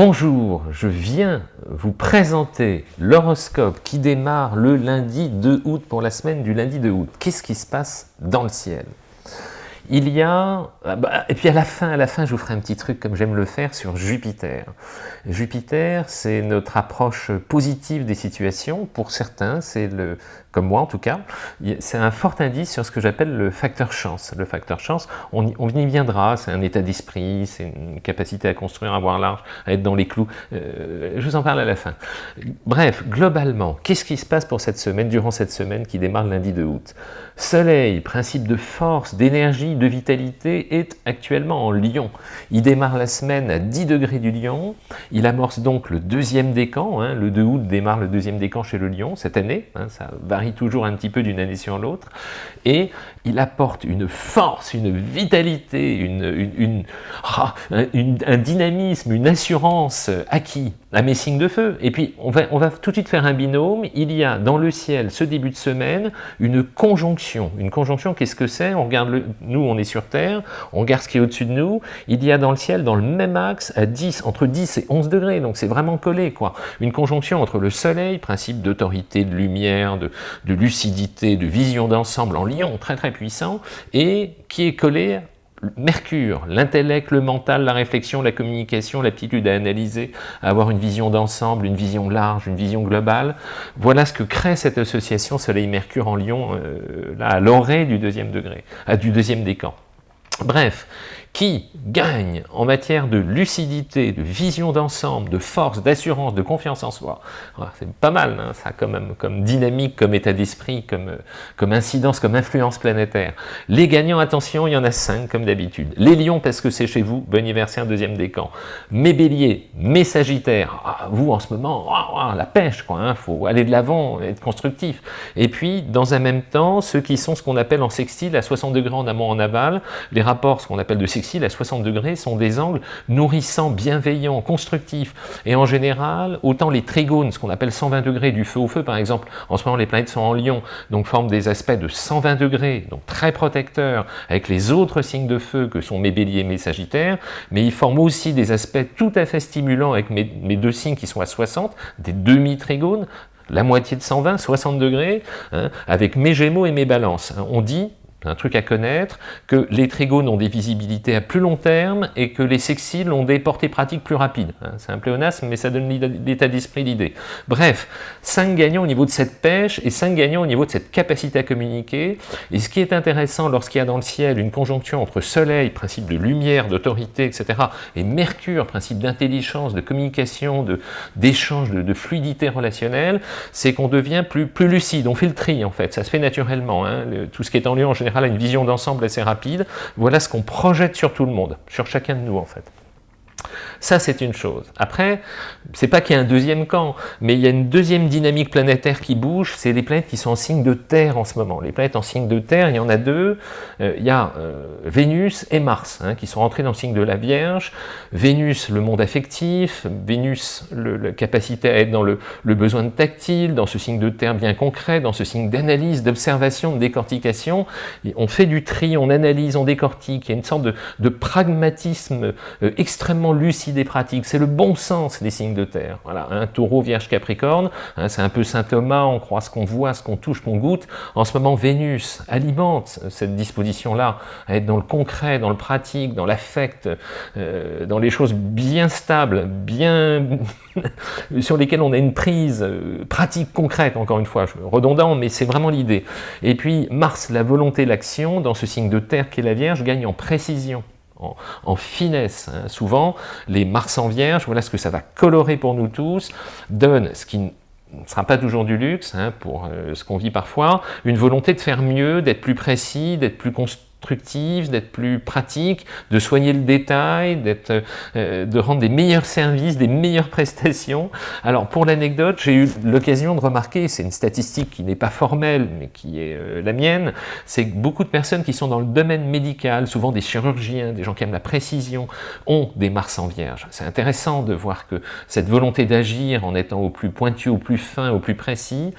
Bonjour, je viens vous présenter l'horoscope qui démarre le lundi 2 août pour la semaine du lundi 2 août. Qu'est-ce qui se passe dans le ciel? Il y a, ah bah, et puis à la fin, à la fin, je vous ferai un petit truc comme j'aime le faire sur Jupiter. Jupiter, c'est notre approche positive des situations. Pour certains, c'est le, comme moi en tout cas, c'est un fort indice sur ce que j'appelle le facteur chance. Le facteur chance, on y, on y viendra, c'est un état d'esprit, c'est une capacité à construire, à voir large, à être dans les clous. Euh, je vous en parle à la fin. Bref, globalement, qu'est-ce qui se passe pour cette semaine, durant cette semaine qui démarre lundi 2 août? Soleil, principe de force, d'énergie, de vitalité, est actuellement en Lion. Il démarre la semaine à 10 degrés du Lion, il amorce donc le deuxième décan, hein, le 2 août démarre le deuxième décan chez le Lion, cette année, hein, ça varie toujours un petit peu d'une année sur l'autre, et il apporte une force, une vitalité, une, ah, un dynamisme, une assurance acquis à mes signes de feu. Et puis, on va, on va tout de suite faire un binôme. Il y a dans le ciel, ce début de semaine, une conjonction. Une conjonction, qu'est-ce que c'est? On regarde, le, nous, on est sur Terre, on regarde ce qui est au-dessus de nous. Il y a dans le ciel, dans le même axe, à 10, entre 10 et 11 degrés. Donc, c'est vraiment collé, quoi. Une conjonction entre le Soleil, principe d'autorité, de lumière, de, lucidité, de vision d'ensemble en lion, très très puissant, et qui est collé Mercure, l'intellect, le mental, la réflexion, la communication, l'aptitude à analyser, à avoir une vision d'ensemble, une vision large, une vision globale. Voilà ce que crée cette association Soleil-Mercure en Lion, euh, là, à l'orée du deuxième degré, à, du deuxième décan. Bref, qui gagne en matière de lucidité, de vision d'ensemble, de force, d'assurance, de confiance en soi. C'est pas mal, hein, ça, comme, comme dynamique, comme état d'esprit, comme, comme incidence, comme influence planétaire. Les gagnants, attention, il y en a cinq, comme d'habitude. Les lions, parce que c'est chez vous, bon anniversaire, deuxième décan. Mes béliers, mes sagittaires, ah, vous, en ce moment, la pêche, quoi, hein, faut aller de l'avant, être constructif. Et puis, dans un même temps, ceux qui sont ce qu'on appelle en sextile, à 60 degrés en amont, en aval, les rapports, ce qu'on appelle de sextile, à 60 degrés sont des angles nourrissants, bienveillants, constructifs. Et en général, autant les trigones, ce qu'on appelle 120 degrés du feu au feu, par exemple, en ce moment les planètes sont en lion, donc forment des aspects de 120 degrés, donc très protecteurs, avec les autres signes de feu que sont mes béliers et mes sagittaires, mais ils forment aussi des aspects tout à fait stimulants avec mes, deux signes qui sont à 60, des demi-trigones, la moitié de 120, 60 degrés, hein, avec mes gémeaux et mes balances. On dit, un truc à connaître, que les trigones ont des visibilités à plus long terme et que les sexiles ont des portées pratiques plus rapides. Hein, c'est un pléonasme, mais ça donne l'état d'esprit l'idée. Bref, 5 gagnants au niveau de cette pêche et 5 gagnants au niveau de cette capacité à communiquer. Et ce qui est intéressant lorsqu'il y a dans le ciel une conjonction entre Soleil, principe de lumière, d'autorité, etc., et Mercure, principe d'intelligence, de communication, d'échange, de, fluidité relationnelle, c'est qu'on devient plus, plus lucide, on fait le tri en fait, ça se fait naturellement. Hein, tout ce qui est en lieu en général une vision d'ensemble assez rapide. Voilà ce qu'on projette sur tout le monde, sur chacun de nous en fait. Ça, c'est une chose. Après, c'est pas qu'il y a un deuxième camp, mais il y a une deuxième dynamique planétaire qui bouge, c'est les planètes qui sont en signe de Terre en ce moment. Les planètes en signe de Terre, il y en a deux. Euh, il y a euh, Vénus et Mars, hein, qui sont rentrés dans le signe de la Vierge. Vénus, le monde affectif. Vénus, la capacité à être dans le, besoin tactile, dans ce signe de Terre bien concret, dans ce signe d'analyse, d'observation, de décortication. on fait du tri, on analyse, on décortique. Il y a une sorte de, pragmatisme euh, extrêmement lucide des pratiques, c'est le bon sens des signes de terre. Voilà, un taureau, vierge, capricorne, hein, c'est un peu saint Thomas, on croit ce qu'on voit, ce qu'on touche, qu'on goûte. En ce moment, Vénus alimente cette disposition-là, à être dans le concret, dans le pratique, dans l'affect, euh, dans les choses bien stables, bien sur lesquelles on a une prise euh, pratique, concrète, encore une fois, redondant, mais c'est vraiment l'idée. Et puis Mars, la volonté, l'action, dans ce signe de terre qui est la Vierge, gagne en précision en, finesse. Hein. Souvent, les Mars en Vierge, voilà ce que ça va colorer pour nous tous, donne ce qui ne sera pas toujours du luxe, hein, pour euh, ce qu'on vit parfois, une volonté de faire mieux, d'être plus précis, d'être plus constructive, d'être plus pratique, de soigner le détail, euh, de rendre des meilleurs services, des meilleures prestations. Alors pour l'anecdote, j'ai eu l'occasion de remarquer, c'est une statistique qui n'est pas formelle, mais qui est euh, la mienne, c'est que beaucoup de personnes qui sont dans le domaine médical, souvent des chirurgiens, des gens qui aiment la précision, ont des Mars en Vierge. C'est intéressant de voir que cette volonté d'agir en étant au plus pointu, au plus fin, au plus précis,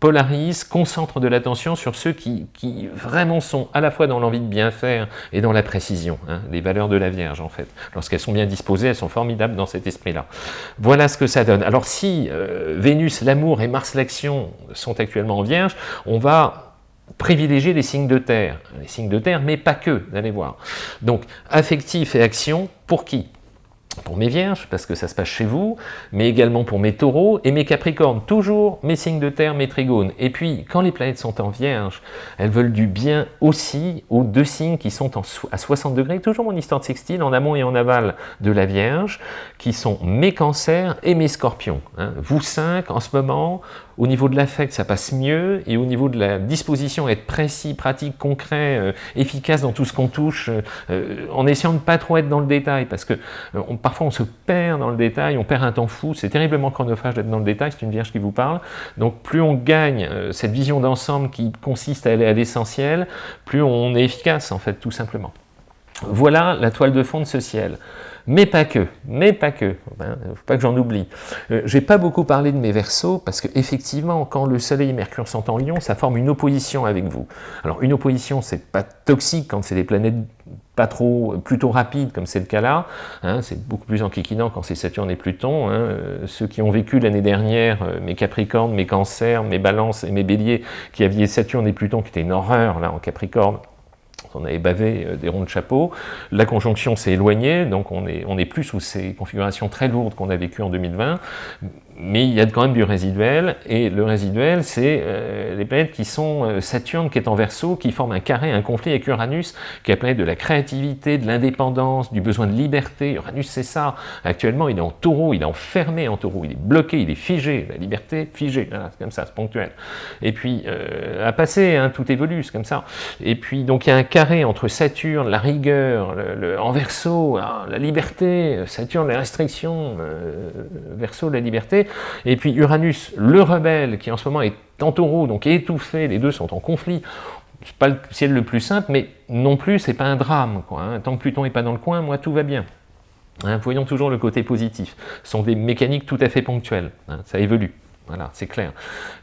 polarise, concentre de l'attention sur ceux qui, vraiment sont à la fois dans l'envie de bien faire et dans la précision, hein, les valeurs de la Vierge en fait. Lorsqu'elles sont bien disposées, elles sont formidables dans cet esprit-là. Voilà ce que ça donne. Alors si euh, Vénus, l'amour et Mars, l'action sont actuellement en Vierge, on va privilégier les signes de terre, les signes de terre, mais pas que, vous allez voir. Donc, affectif et action, pour qui? Pour mes vierges, parce que ça se passe chez vous, mais également pour mes taureaux et mes capricornes, toujours mes signes de terre, mes trigones. Et puis, quand les planètes sont en vierge, elles veulent du bien aussi aux deux signes qui sont à 60 degrés, toujours mon histoire de sextile, en amont et en aval de la vierge, qui sont mes cancers et mes scorpions. Hein. Vous cinq, en ce moment, au niveau de l'affect, ça passe mieux, et au niveau de la disposition, être précis, pratique, concret, euh, efficace dans tout ce qu'on touche, euh, euh, en essayant de ne pas trop être dans le détail, parce que parfois on se perd dans le détail, on perd un temps fou, c'est terriblement chronophage d'être dans le détail, c'est une vierge qui vous parle, donc plus on gagne cette vision d'ensemble qui consiste à aller à l'essentiel, plus on est efficace en fait, tout simplement. Voilà la toile de fond de ce ciel mais pas que, mais pas que, ne faut pas que j'en oublie. Euh, j'ai pas beaucoup parlé de mes versos, parce qu'effectivement, quand le Soleil et Mercure sont en Lion, ça forme une opposition avec vous. Alors une opposition, c'est pas toxique quand c'est des planètes pas trop, plutôt rapides, comme c'est le cas là, hein, c'est beaucoup plus enquiquinant quand c'est Saturne et Pluton, hein. euh, ceux qui ont vécu l'année dernière, euh, mes Capricornes, mes Cancers, mes Balances et mes Béliers, qui aviez Saturne et Pluton, qui était une horreur là en Capricorne, on avait bavé euh, des ronds de chapeau. La conjonction s'est éloignée, donc on est, on est plus sous ces configurations très lourdes qu'on a vécues en 2020 mais il y a quand même du résiduel, et le résiduel, c'est euh, les planètes qui sont euh, Saturne qui est en verso, qui forment un carré, un conflit avec Uranus, qui est la planète de la créativité, de l'indépendance, du besoin de liberté. Uranus, c'est ça. Actuellement, il est en taureau, il est enfermé en taureau, il est bloqué, il est figé. La liberté, figée. c'est comme ça, c'est ponctuel. Et puis, euh, à passer, hein, tout évolue, c'est comme ça. Et puis, donc, il y a un carré entre Saturne, la rigueur, le, en verso, hein, la liberté, Saturne, les restrictions, verso, la liberté, et puis Uranus, le rebelle, qui en ce moment est en taureau, donc étouffé, les deux sont en conflit, c'est pas le ciel le plus simple, mais non plus, c'est pas un drame. Hein. Tant que Pluton n'est pas dans le coin, moi, tout va bien. Hein, voyons toujours le côté positif. Ce sont des mécaniques tout à fait ponctuelles. Hein, ça évolue. Voilà, c'est clair.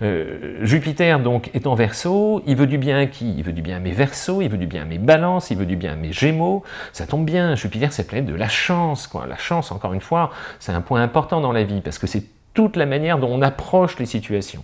Euh, Jupiter, donc, est en verso, il veut du bien à qui? Il veut du bien à mes versos, il veut du bien à mes balances, il veut du bien à mes gémeaux. Ça tombe bien, Jupiter, c'est planète de la chance. La chance, encore une fois, c'est un point important dans la vie, parce que c'est toute la manière dont on approche les situations.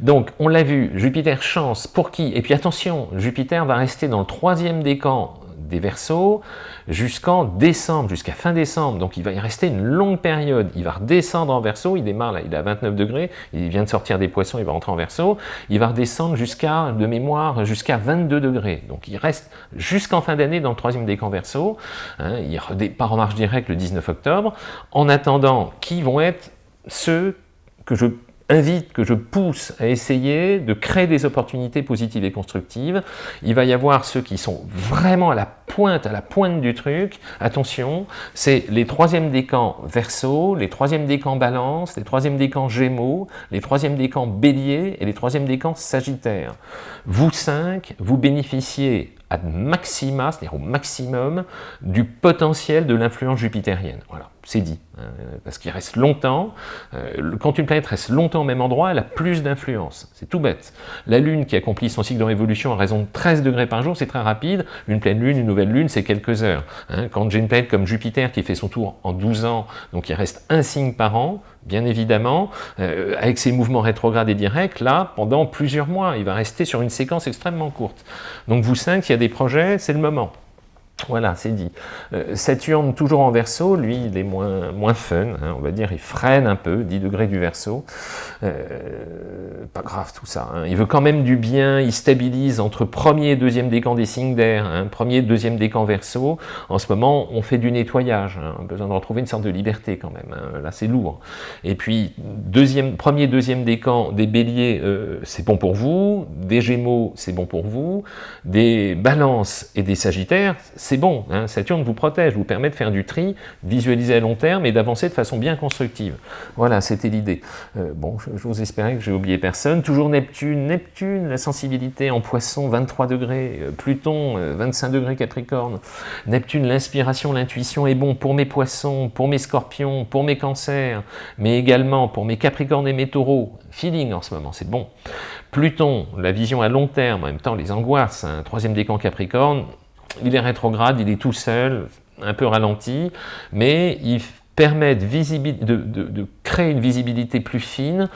Donc, on l'a vu, Jupiter chance, pour qui? Et puis attention, Jupiter va rester dans le troisième décan des Verseaux jusqu'en décembre, jusqu'à fin décembre. Donc il va y rester une longue période. Il va redescendre en Verseau, il démarre là, il est à 29 degrés, il vient de sortir des poissons, il va rentrer en Verseau. Il va redescendre jusqu'à, de mémoire, jusqu'à 22 degrés. Donc il reste jusqu'en fin d'année dans le troisième décan Verseau. Hein, il part en marche directe le 19 octobre. En attendant, qui vont être ceux que je invite, que je pousse à essayer de créer des opportunités positives et constructives. Il va y avoir ceux qui sont vraiment à la pointe, à la pointe du truc. Attention, c'est les troisièmes décans verso, les troisièmes décans balance, les troisièmes décans gémeaux, les troisièmes décans bélier et les troisièmes décans sagittaire. Vous cinq, vous bénéficiez à maxima, c'est-à-dire au maximum, du potentiel de l'influence jupitérienne. Voilà, c'est dit. Hein, parce qu'il reste longtemps. Euh, quand une planète reste longtemps au même endroit, elle a plus d'influence. C'est tout bête. La Lune qui accomplit son cycle de révolution à raison de 13 degrés par jour, c'est très rapide. Une pleine Lune, une nouvelle Lune, c'est quelques heures. Hein. Quand j'ai une planète comme Jupiter qui fait son tour en 12 ans, donc il reste un signe par an, bien évidemment, euh, avec ses mouvements rétrogrades et directs, là, pendant plusieurs mois, il va rester sur une séquence extrêmement courte. Donc vous cinq, il y a des projets, c'est le moment. Voilà, c'est dit. Euh, Saturne, toujours en verso, lui, il est moins, moins fun, hein, on va dire, il freine un peu, 10 degrés du verso. Euh, pas grave tout ça. Hein. Il veut quand même du bien, il stabilise entre premier et deuxième décan des signes d'air, hein, premier et deuxième décan verso. En ce moment, on fait du nettoyage, on a besoin de retrouver une sorte de liberté quand même. Là, c'est lourd. Et puis, deuxième, premier, deuxième décan des béliers, euh, c'est bon pour vous. Des gémeaux, c'est bon pour vous. Des balances et des sagittaires, bon, hein, Saturne vous protège, vous permet de faire du tri, visualiser à long terme et d'avancer de façon bien constructive. Voilà, c'était l'idée. Euh, bon, je, vous espérais que j'ai oublié personne. Toujours Neptune, Neptune, la sensibilité en poisson, 23 degrés, euh, Pluton, 25 euh, degrés Capricorne. Neptune, l'inspiration, l'intuition est bon pour mes poissons, pour mes scorpions, pour mes cancers, mais également pour mes capricornes et mes taureaux. Feeling en ce moment, c'est bon. Pluton, la vision à long terme, en même temps les angoisses, un troisième décan Capricorne, il est rétrograde, il est tout seul, un peu ralenti, mais il permet de, créer une visibilité plus fine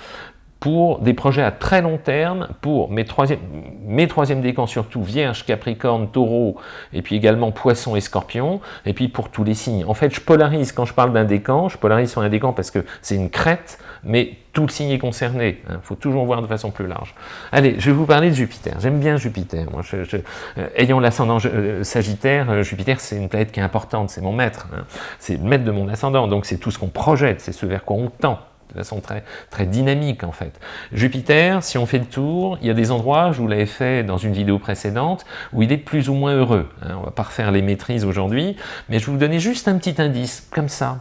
pour des projets à très long terme, pour mes troisième, mes décans surtout, Vierge, Capricorne, Taureau, et puis également Poisson et Scorpion, et puis pour tous les signes. En fait, je polarise, quand je parle d'un décan, je polarise sur un décan parce que c'est une crête, mais tout le signe est concerné. Il hein. faut toujours voir de façon plus large. Allez, je vais vous parler de Jupiter. J'aime bien Jupiter. Euh, ayant l'ascendant euh, Sagittaire, euh, Jupiter, c'est une planète qui est importante, c'est mon maître. Hein. C'est le maître de mon ascendant, donc c'est tout ce qu'on projette, c'est ce vers quoi on tend de façon très, très dynamique en fait. Jupiter, si on fait le tour, il y a des endroits, je vous l'avais fait dans une vidéo précédente, où il est plus ou moins heureux. Hein. On va pas refaire les maîtrises aujourd'hui, mais je vais vous donner juste un petit indice, comme ça,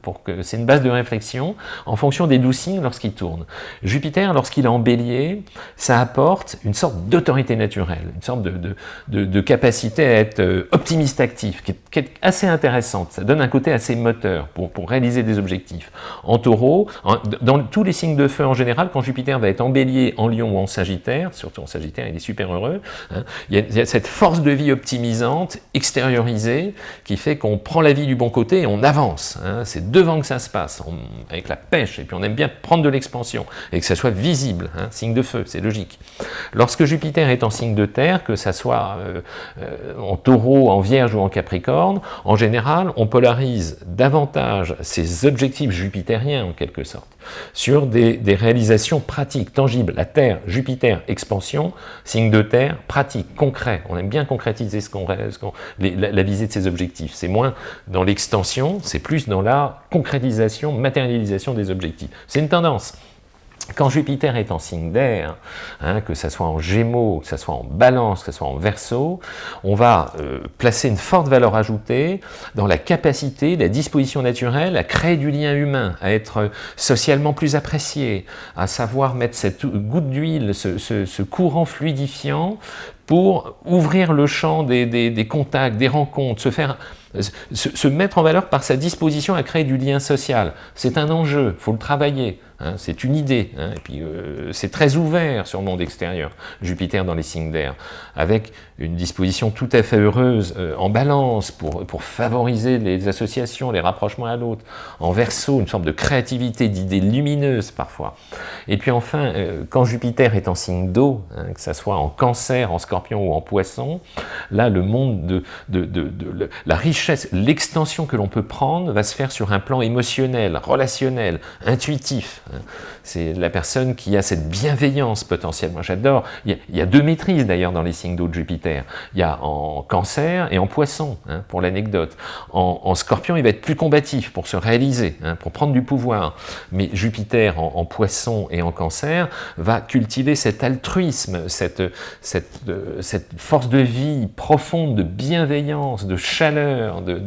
pour que c'est une base de réflexion en fonction des douze signes lorsqu'il tourne. Jupiter, lorsqu'il est en bélier, ça apporte une sorte d'autorité naturelle, une sorte de, de, capacité à être euh, optimiste actif, qui est, assez intéressante. Ça donne un côté assez moteur pour, pour réaliser des objectifs. En taureau, dans tous les signes de feu en général, quand Jupiter va être en bélier, en lion ou en sagittaire, surtout en sagittaire, il est super heureux, hein, il, y a, cette force de vie optimisante, extériorisée, qui fait qu'on prend la vie du bon côté et on avance. Hein. Hein, c'est devant que ça se passe, avec la pêche, et puis on aime bien prendre de l'expansion, et que ça soit visible, hein, signe de feu, c'est logique. Lorsque Jupiter est en signe de terre, que ça soit euh, euh, en taureau, en vierge ou en capricorne, en général, on polarise davantage ces objectifs jupitériens, en quelque sorte, sur des, réalisations pratiques, tangibles. La Terre, Jupiter, expansion, signe de terre, pratique, concret. On aime bien concrétiser ce qu'on, la, la visée de ces objectifs. C'est moins dans l'extension, c'est plus dans concrétisation, matérialisation des objectifs. C'est une tendance. Quand Jupiter est en signe d'air, hein, que ce soit en Gémeaux, que ce soit en Balance, que ce soit en Verseau, on va euh, placer une forte valeur ajoutée dans la capacité, la disposition naturelle à créer du lien humain, à être socialement plus apprécié, à savoir mettre cette goutte d'huile, ce, courant fluidifiant pour ouvrir le champ des, contacts, des rencontres, se faire se, mettre en valeur par sa disposition à créer du lien social. C'est un enjeu, il faut le travailler. Hein, c'est une idée, hein, et puis euh, c'est très ouvert sur le monde extérieur, Jupiter dans les signes d'air, avec une disposition tout à fait heureuse euh, en balance pour, pour favoriser les associations, les rapprochements à l'autre, en verso, une forme de créativité, d'idées lumineuses parfois. Et puis enfin, euh, quand Jupiter est en signe d'eau, hein, que ce soit en cancer, en scorpion ou en poisson, là le monde de, de, de, de la richesse, l'extension que l'on peut prendre va se faire sur un plan émotionnel, relationnel, intuitif. C'est la personne qui a cette bienveillance potentielle. Moi, j'adore. Il, y a deux maîtrises d'ailleurs dans les signes d'eau de Jupiter. Il y a en cancer et en poisson, hein, pour l'anecdote. En, scorpion, il va être plus combatif pour se réaliser, hein, pour prendre du pouvoir. Mais Jupiter en, poisson et en cancer va cultiver cet altruisme, cette, cette force de vie profonde, de bienveillance, de chaleur, de,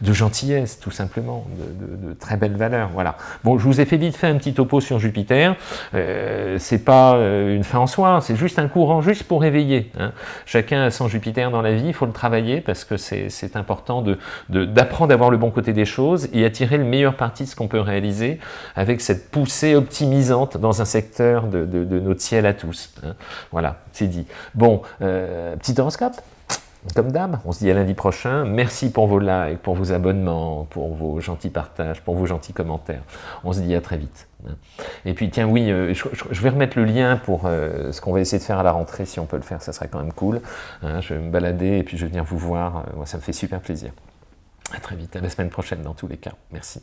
de, gentillesse, tout simplement, de, de, très belles valeurs. Voilà. Bon, je vous ai fait vite fait un petit topo sur Jupiter, euh, c'est pas euh, une fin en soi, c'est juste un courant juste pour éveiller. Hein. Chacun a son Jupiter dans la vie, il faut le travailler parce que c'est important d'apprendre de, à voir le bon côté des choses et à tirer le meilleur parti de ce qu'on peut réaliser avec cette poussée optimisante dans un secteur de, notre ciel à tous. Hein. Voilà, c'est dit. Bon, euh, petit horoscope? Comme d'hab, on se dit à lundi prochain. Merci pour vos likes, pour vos abonnements, pour vos gentils partages, pour vos gentils commentaires. On se dit à très vite. Et puis tiens, oui, euh, je, vais remettre le lien pour euh, ce qu'on va essayer de faire à la rentrée, si on peut le faire, ça serait quand même cool. Hein. je vais me balader et puis je vais venir vous voir. Moi, ça me fait super plaisir. À très vite, à la semaine prochaine dans tous les cas. Merci.